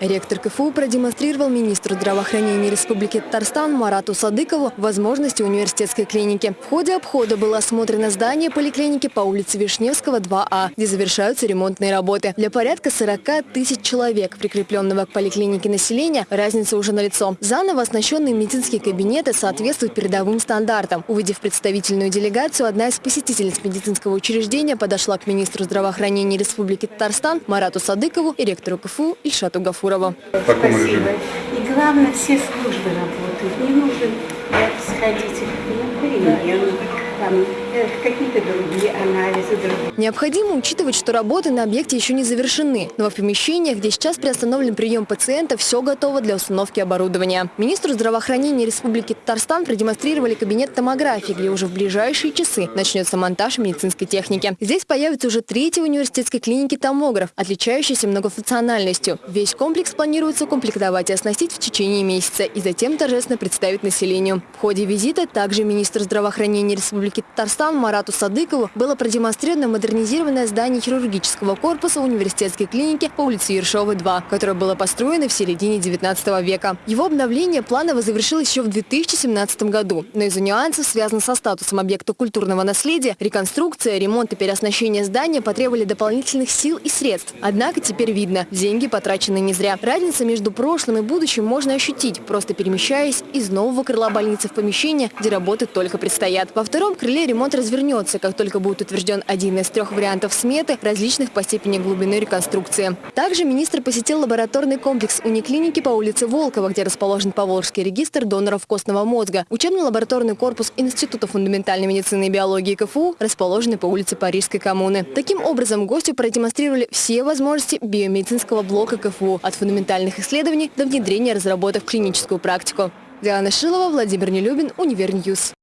Ректор КФУ продемонстрировал министру здравоохранения Республики Татарстан Марату Садыкову возможности университетской клиники. В ходе обхода было осмотрено здание поликлиники по улице Вишневского, 2А, где завершаются ремонтные работы. Для порядка 40 тысяч человек, прикрепленного к поликлинике населения, разница уже налицо. Заново оснащенные медицинские кабинеты соответствуют передовым стандартам. Увидев представительную делегацию, одна из посетительниц медицинского учреждения подошла к министру здравоохранения Республики Татарстан Марату Садыкову и ректору КФУ Ильшату Гафурову. В таком Спасибо. И главное, все службы работают. Не нужно сходить на рентген, там, какие-то другие анализы, другие. Необходимо учитывать, что работы на объекте еще не завершены, но в помещениях, где сейчас приостановлен прием пациентов, все готово для установки оборудования. Министру здравоохранения Республики Татарстан продемонстрировали кабинет томографии, где уже в ближайшие часы начнется монтаж медицинской техники. Здесь появится уже третий университетской клиники томограф, отличающийся многофункциональностью. Весь комплекс планируется укомплектовать и оснастить в течение месяца и затем торжественно представить населению. В ходе визита также министр здравоохранения Республики Татарстан Марату Садыкову было продемонстрировано модернизированное здание хирургического корпуса университетской клиники по улице Ершова, 2, которое было построено в середине 19 века. Его обновление планово завершилось еще в 2017 году, но из-за нюансов, связанных со статусом объекта культурного наследия, реконструкция, ремонт и переоснащение здания потребовали дополнительных сил и средств. Однако теперь видно, деньги потрачены не зря. Разница между прошлым и будущим можно ощутить, просто перемещаясь из нового крыла больницы в помещение, где работы только предстоят. Во втором крыле ремонт развернется, как только будет утвержден один из трех вариантов сметы, различных по степени глубины реконструкции. Также министр посетил лабораторный комплекс униклиники по улице Волкова, где расположен Поволжский регистр доноров костного мозга. Учебно-лабораторный корпус Института фундаментальной медицины и биологии КФУ расположенный по улице Парижской коммуны. Таким образом, гостю продемонстрировали все возможности биомедицинского блока КФУ от фундаментальных исследований до внедрения разработок в клиническую практику. Диана Шилова, Владимир Нелюбин, Univer News.